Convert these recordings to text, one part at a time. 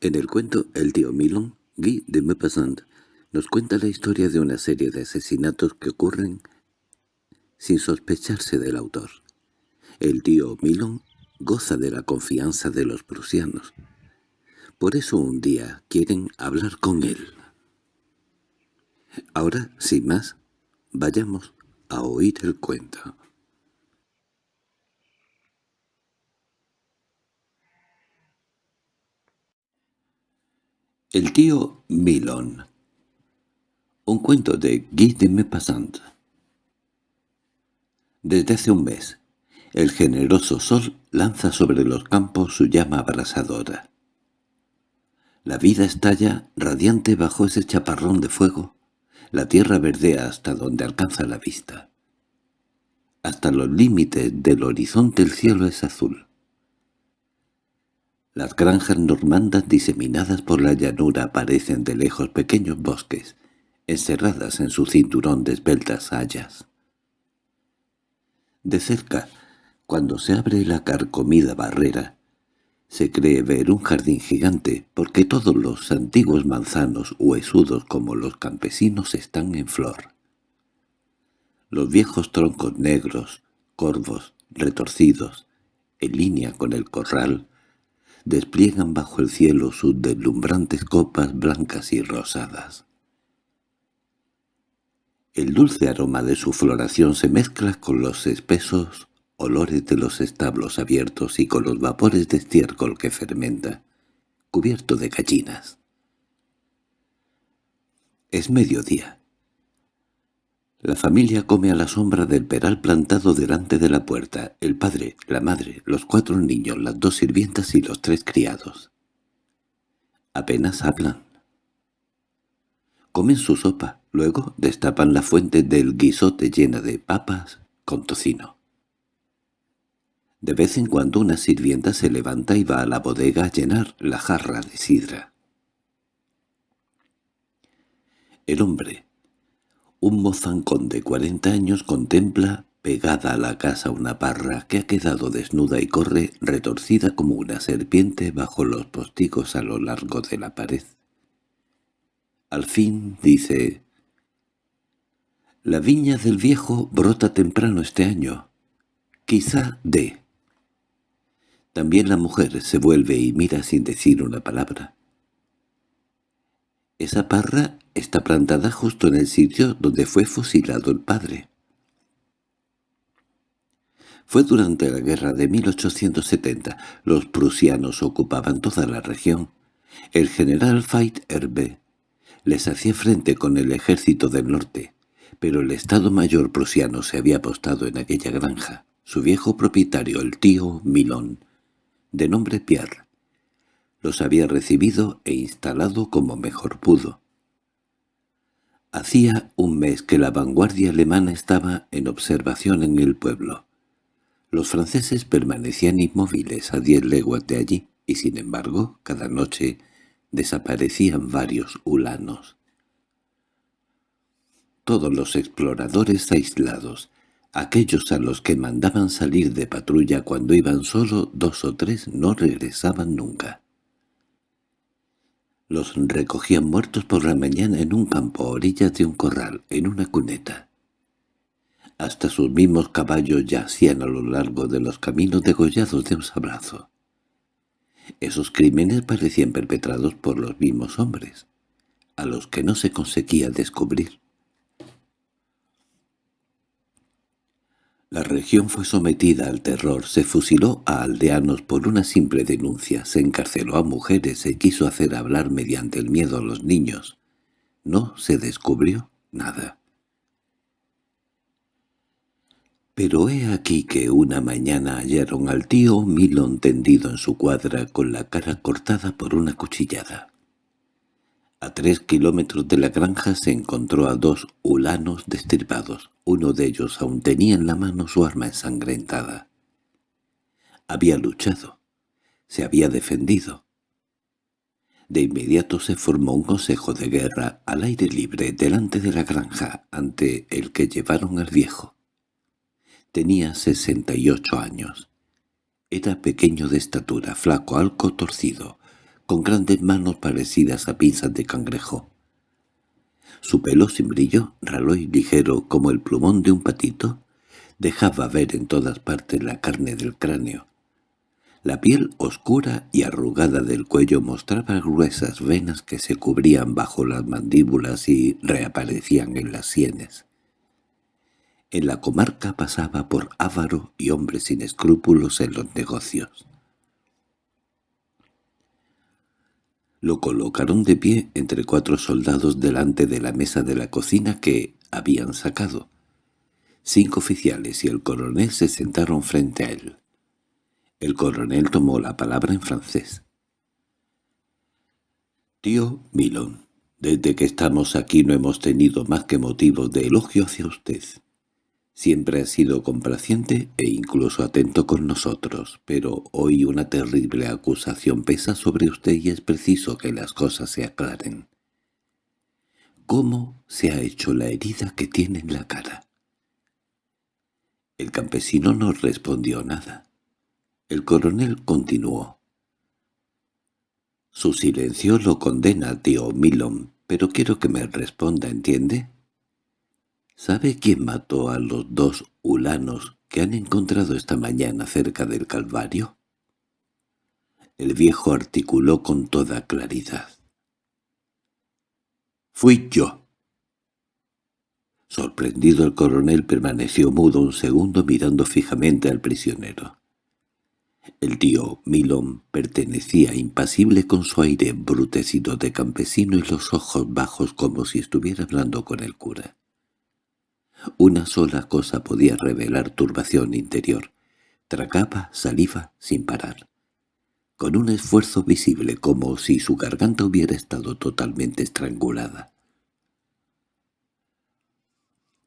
En el cuento El tío Milon, Guy de Maupassant nos cuenta la historia de una serie de asesinatos que ocurren sin sospecharse del autor. El tío Milon goza de la confianza de los prusianos. Por eso un día quieren hablar con él. Ahora, sin más, vayamos a oír el cuento. El tío Milon Un cuento de Guy de Desde hace un mes, el generoso sol lanza sobre los campos su llama abrasadora. La vida estalla radiante bajo ese chaparrón de fuego. La tierra verdea hasta donde alcanza la vista. Hasta los límites del horizonte el cielo es azul. Las granjas normandas diseminadas por la llanura aparecen de lejos pequeños bosques, encerradas en su cinturón de esbeltas hayas. De cerca, cuando se abre la carcomida barrera, se cree ver un jardín gigante porque todos los antiguos manzanos huesudos como los campesinos están en flor. Los viejos troncos negros, corvos, retorcidos, en línea con el corral, despliegan bajo el cielo sus deslumbrantes copas blancas y rosadas. El dulce aroma de su floración se mezcla con los espesos olores de los establos abiertos y con los vapores de estiércol que fermenta, cubierto de gallinas. Es mediodía. La familia come a la sombra del peral plantado delante de la puerta, el padre, la madre, los cuatro niños, las dos sirvientas y los tres criados. Apenas hablan. Comen su sopa, luego destapan la fuente del guisote llena de papas con tocino. De vez en cuando una sirvienta se levanta y va a la bodega a llenar la jarra de sidra. El hombre, un mozancón de cuarenta años, contempla pegada a la casa una parra que ha quedado desnuda y corre retorcida como una serpiente bajo los postigos a lo largo de la pared. Al fin dice, «La viña del viejo brota temprano este año. Quizá de». También la mujer se vuelve y mira sin decir una palabra. Esa parra está plantada justo en el sitio donde fue fusilado el padre. Fue durante la guerra de 1870. Los prusianos ocupaban toda la región. El general Veit Erbe les hacía frente con el ejército del norte, pero el Estado Mayor prusiano se había apostado en aquella granja. Su viejo propietario, el tío Milón, de nombre Pierre. Los había recibido e instalado como mejor pudo. Hacía un mes que la vanguardia alemana estaba en observación en el pueblo. Los franceses permanecían inmóviles a diez leguas de allí, y sin embargo, cada noche desaparecían varios ulanos. Todos los exploradores aislados, Aquellos a los que mandaban salir de patrulla cuando iban solo dos o tres no regresaban nunca. Los recogían muertos por la mañana en un campo a orillas de un corral, en una cuneta. Hasta sus mismos caballos yacían a lo largo de los caminos degollados de un sabrazo. Esos crímenes parecían perpetrados por los mismos hombres, a los que no se conseguía descubrir. La región fue sometida al terror, se fusiló a aldeanos por una simple denuncia, se encarceló a mujeres, se quiso hacer hablar mediante el miedo a los niños. No se descubrió nada. Pero he aquí que una mañana hallaron al tío Milon tendido en su cuadra con la cara cortada por una cuchillada. A tres kilómetros de la granja se encontró a dos ulanos destripados. Uno de ellos aún tenía en la mano su arma ensangrentada. Había luchado. Se había defendido. De inmediato se formó un consejo de guerra al aire libre delante de la granja ante el que llevaron al viejo. Tenía sesenta y ocho años. Era pequeño de estatura, flaco, algo torcido, con grandes manos parecidas a pinzas de cangrejo. Su pelo sin brillo, ralo y ligero como el plumón de un patito, dejaba ver en todas partes la carne del cráneo. La piel oscura y arrugada del cuello mostraba gruesas venas que se cubrían bajo las mandíbulas y reaparecían en las sienes. En la comarca pasaba por avaro y hombre sin escrúpulos en los negocios. Lo colocaron de pie entre cuatro soldados delante de la mesa de la cocina que habían sacado. Cinco oficiales y el coronel se sentaron frente a él. El coronel tomó la palabra en francés. «Tío Milón, desde que estamos aquí no hemos tenido más que motivos de elogio hacia usted. Siempre ha sido complaciente e incluso atento con nosotros, pero hoy una terrible acusación pesa sobre usted y es preciso que las cosas se aclaren. ¿Cómo se ha hecho la herida que tiene en la cara? El campesino no respondió nada. El coronel continuó. Su silencio lo condena, tío Milon, pero quiero que me responda, ¿entiende? ¿Sabe quién mató a los dos ulanos que han encontrado esta mañana cerca del Calvario? El viejo articuló con toda claridad. «Fui yo». Sorprendido el coronel permaneció mudo un segundo mirando fijamente al prisionero. El tío Milón pertenecía impasible con su aire embrutecido de campesino y los ojos bajos como si estuviera hablando con el cura. Una sola cosa podía revelar turbación interior. Tracaba saliva sin parar, con un esfuerzo visible como si su garganta hubiera estado totalmente estrangulada.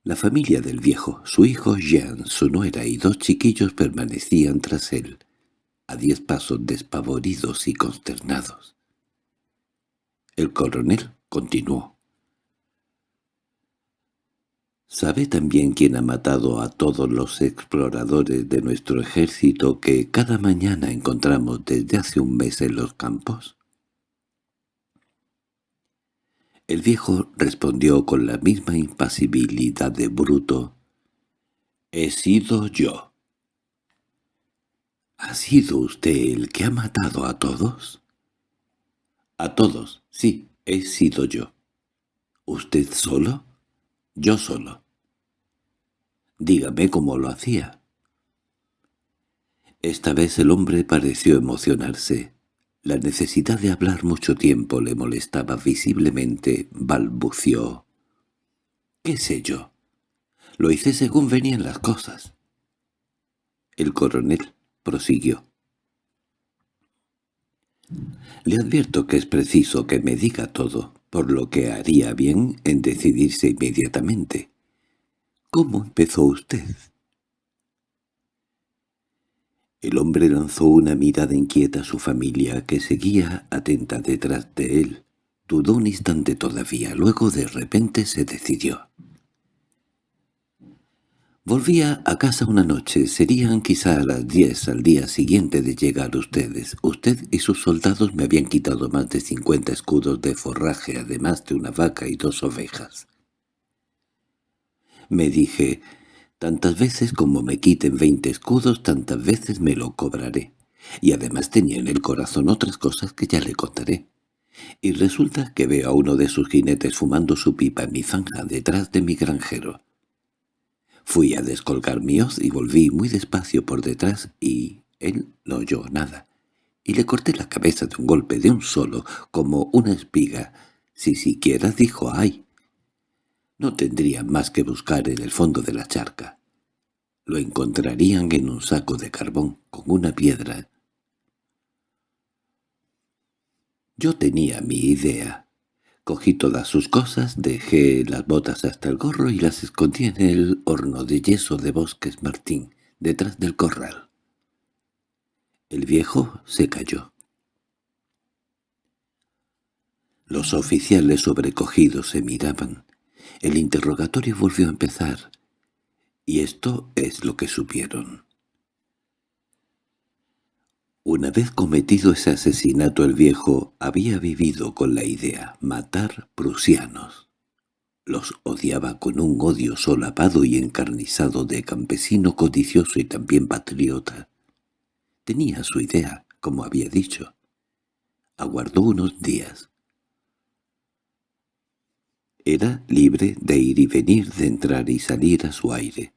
La familia del viejo, su hijo Jean, su nuera y dos chiquillos permanecían tras él, a diez pasos despavoridos y consternados. El coronel continuó. ¿Sabe también quién ha matado a todos los exploradores de nuestro ejército que cada mañana encontramos desde hace un mes en los campos? El viejo respondió con la misma impasibilidad de bruto. «He sido yo». «¿Ha sido usted el que ha matado a todos?» «A todos, sí, he sido yo». «¿Usted solo?» «Yo solo». Dígame cómo lo hacía. Esta vez el hombre pareció emocionarse. La necesidad de hablar mucho tiempo le molestaba visiblemente. Balbució. —¿Qué sé yo? Lo hice según venían las cosas. El coronel prosiguió. Le advierto que es preciso que me diga todo, por lo que haría bien en decidirse inmediatamente. ¿Cómo empezó usted? El hombre lanzó una mirada inquieta a su familia, que seguía atenta detrás de él. Dudó un instante todavía, luego de repente se decidió. Volvía a casa una noche, serían quizá a las diez al día siguiente de llegar ustedes. Usted y sus soldados me habían quitado más de cincuenta escudos de forraje, además de una vaca y dos ovejas. Me dije, tantas veces como me quiten veinte escudos, tantas veces me lo cobraré. Y además tenía en el corazón otras cosas que ya le contaré. Y resulta que veo a uno de sus jinetes fumando su pipa en mi zanja detrás de mi granjero. Fui a descolgar mi hoz y volví muy despacio por detrás y él no oyó nada. Y le corté la cabeza de un golpe de un solo, como una espiga, si siquiera dijo «ay». No tendrían más que buscar en el fondo de la charca. Lo encontrarían en un saco de carbón, con una piedra. Yo tenía mi idea. Cogí todas sus cosas, dejé las botas hasta el gorro y las escondí en el horno de yeso de Bosques Martín, detrás del corral. El viejo se cayó. Los oficiales sobrecogidos se miraban. El interrogatorio volvió a empezar, y esto es lo que supieron. Una vez cometido ese asesinato el viejo había vivido con la idea matar prusianos. Los odiaba con un odio solapado y encarnizado de campesino codicioso y también patriota. Tenía su idea, como había dicho. Aguardó unos días. Era libre de ir y venir, de entrar y salir a su aire,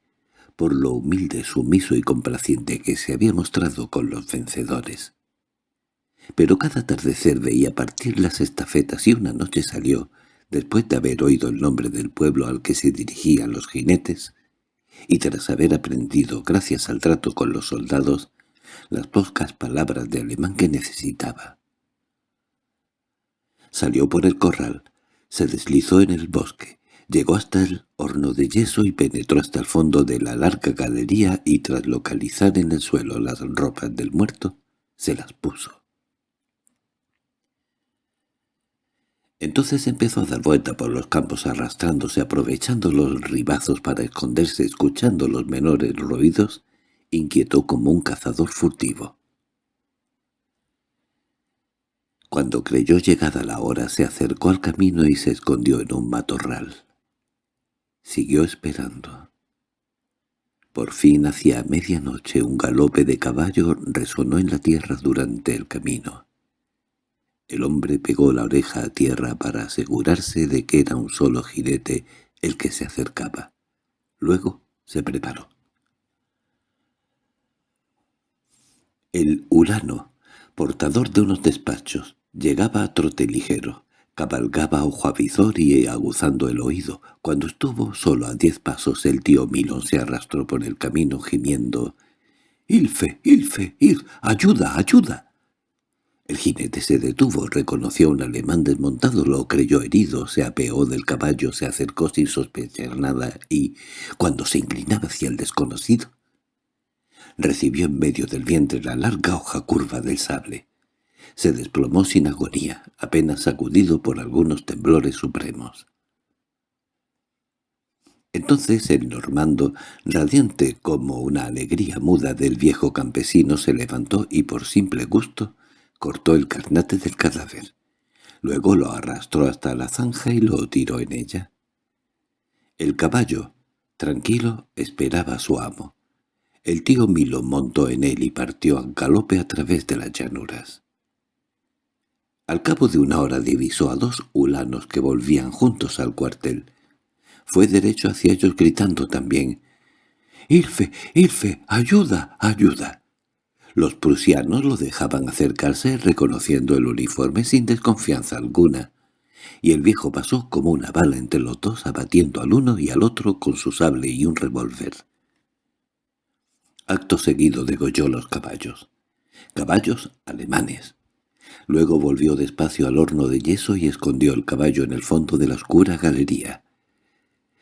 por lo humilde, sumiso y complaciente que se había mostrado con los vencedores. Pero cada atardecer veía partir las estafetas y una noche salió, después de haber oído el nombre del pueblo al que se dirigían los jinetes, y tras haber aprendido, gracias al trato con los soldados, las pocas palabras de alemán que necesitaba. Salió por el corral, se deslizó en el bosque, llegó hasta el horno de yeso y penetró hasta el fondo de la larga galería y tras localizar en el suelo las ropas del muerto, se las puso. Entonces empezó a dar vuelta por los campos arrastrándose, aprovechando los ribazos para esconderse, escuchando los menores ruidos, inquietó como un cazador furtivo. Cuando creyó llegada la hora se acercó al camino y se escondió en un matorral. Siguió esperando. Por fin hacia medianoche un galope de caballo resonó en la tierra durante el camino. El hombre pegó la oreja a tierra para asegurarse de que era un solo jinete el que se acercaba. Luego se preparó. El urano, portador de unos despachos, llegaba a trote ligero, cabalgaba ojo avizor y aguzando el oído. Cuando estuvo solo a diez pasos el tío Milón se arrastró por el camino gimiendo «¡Ilfe, Ilfe, ir! ¡Ayuda, ayuda!» El jinete se detuvo, reconoció a un alemán desmontado, lo creyó herido, se apeó del caballo, se acercó sin sospechar nada y, cuando se inclinaba hacia el desconocido, recibió en medio del vientre la larga hoja curva del sable. Se desplomó sin agonía, apenas sacudido por algunos temblores supremos. Entonces el normando, radiante como una alegría muda del viejo campesino, se levantó y por simple gusto cortó el carnate del cadáver. Luego lo arrastró hasta la zanja y lo tiró en ella. El caballo, tranquilo, esperaba a su amo. El tío Milo montó en él y partió a galope a través de las llanuras. Al cabo de una hora divisó a dos hulanos que volvían juntos al cuartel. Fue derecho hacia ellos gritando también «¡Irfe, Irfe, ayuda, ayuda!». Los prusianos lo dejaban acercarse reconociendo el uniforme sin desconfianza alguna, y el viejo pasó como una bala entre los dos abatiendo al uno y al otro con su sable y un revólver. Acto seguido degolló los caballos. Caballos alemanes. Luego volvió despacio al horno de yeso y escondió el caballo en el fondo de la oscura galería.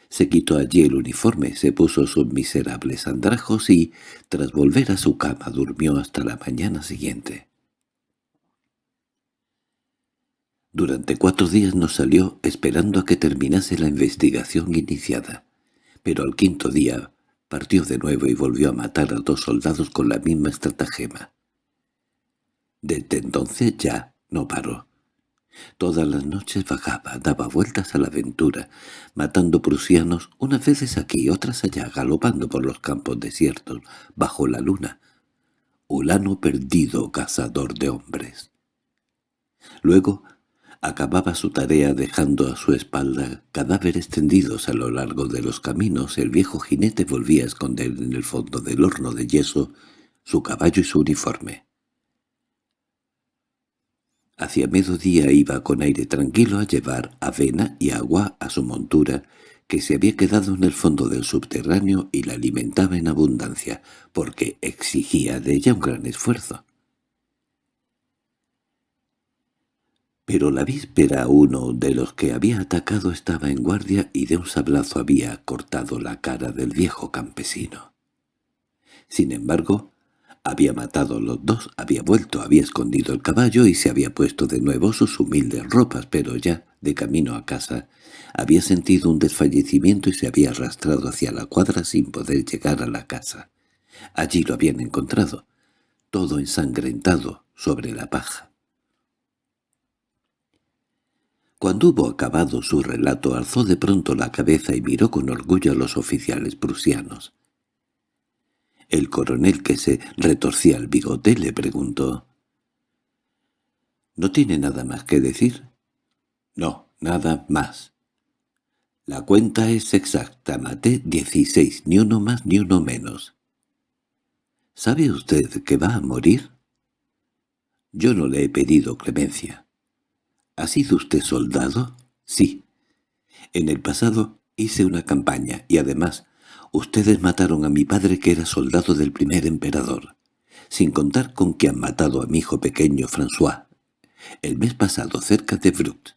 Se quitó allí el uniforme, se puso sus miserables andrajos y, tras volver a su cama, durmió hasta la mañana siguiente. Durante cuatro días no salió esperando a que terminase la investigación iniciada, pero al quinto día partió de nuevo y volvió a matar a dos soldados con la misma estratagema. Desde entonces ya no paró. Todas las noches vagaba, daba vueltas a la aventura, matando prusianos unas veces aquí, otras allá, galopando por los campos desiertos, bajo la luna. Ulano perdido, cazador de hombres. Luego acababa su tarea dejando a su espalda cadáveres tendidos a lo largo de los caminos. El viejo jinete volvía a esconder en el fondo del horno de yeso su caballo y su uniforme. Hacia mediodía iba con aire tranquilo a llevar avena y agua a su montura, que se había quedado en el fondo del subterráneo y la alimentaba en abundancia, porque exigía de ella un gran esfuerzo. Pero la víspera uno de los que había atacado estaba en guardia y de un sablazo había cortado la cara del viejo campesino. Sin embargo, había matado los dos, había vuelto, había escondido el caballo y se había puesto de nuevo sus humildes ropas, pero ya, de camino a casa, había sentido un desfallecimiento y se había arrastrado hacia la cuadra sin poder llegar a la casa. Allí lo habían encontrado, todo ensangrentado sobre la paja. Cuando hubo acabado su relato alzó de pronto la cabeza y miró con orgullo a los oficiales prusianos. El coronel que se retorcía el bigote le preguntó. —¿No tiene nada más que decir? —No, nada más. La cuenta es exacta, maté dieciséis, ni uno más ni uno menos. ¿Sabe usted que va a morir? Yo no le he pedido clemencia. ¿Ha sido usted soldado? Sí. En el pasado hice una campaña y además ustedes mataron a mi padre que era soldado del primer emperador, sin contar con que han matado a mi hijo pequeño François, el mes pasado cerca de Brut.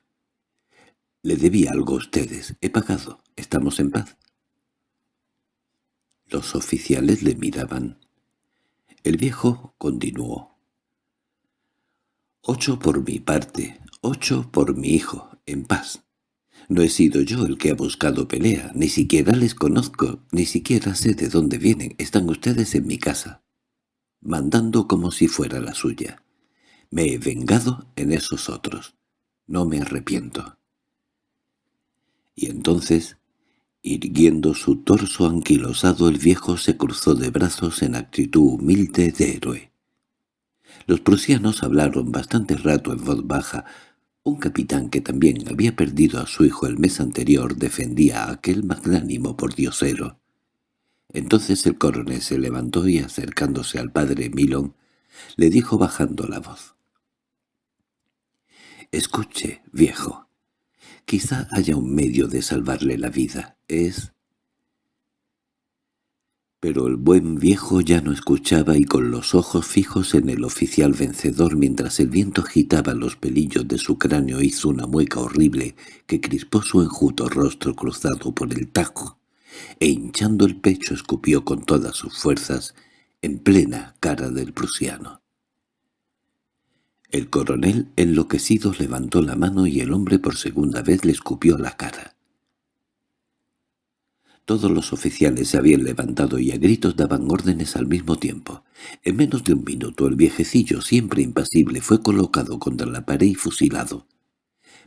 Le debí algo a ustedes. He pagado. Estamos en paz. Los oficiales le miraban. El viejo continuó. Ocho por mi parte, ocho por mi hijo, en paz. No he sido yo el que ha buscado pelea, ni siquiera les conozco, ni siquiera sé de dónde vienen. Están ustedes en mi casa, mandando como si fuera la suya. Me he vengado en esos otros. No me arrepiento. Y entonces, irguiendo su torso anquilosado, el viejo se cruzó de brazos en actitud humilde de héroe. Los prusianos hablaron bastante rato en voz baja. Un capitán que también había perdido a su hijo el mes anterior defendía a aquel magnánimo pordiosero. Entonces el coronel se levantó y acercándose al padre Milon, le dijo bajando la voz. «Escuche, viejo. Quizá haya un medio de salvarle la vida. Es...» Pero el buen viejo ya no escuchaba y con los ojos fijos en el oficial vencedor mientras el viento agitaba los pelillos de su cráneo hizo una mueca horrible que crispó su enjuto rostro cruzado por el tajo e hinchando el pecho escupió con todas sus fuerzas en plena cara del prusiano. El coronel, enloquecido, levantó la mano y el hombre por segunda vez le escupió la cara. Todos los oficiales se habían levantado y a gritos daban órdenes al mismo tiempo. En menos de un minuto el viejecillo, siempre impasible, fue colocado contra la pared y fusilado,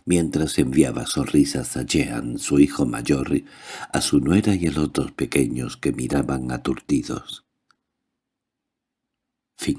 mientras enviaba sonrisas a Jean, su hijo mayor, a su nuera y a los dos pequeños que miraban aturdidos. Fin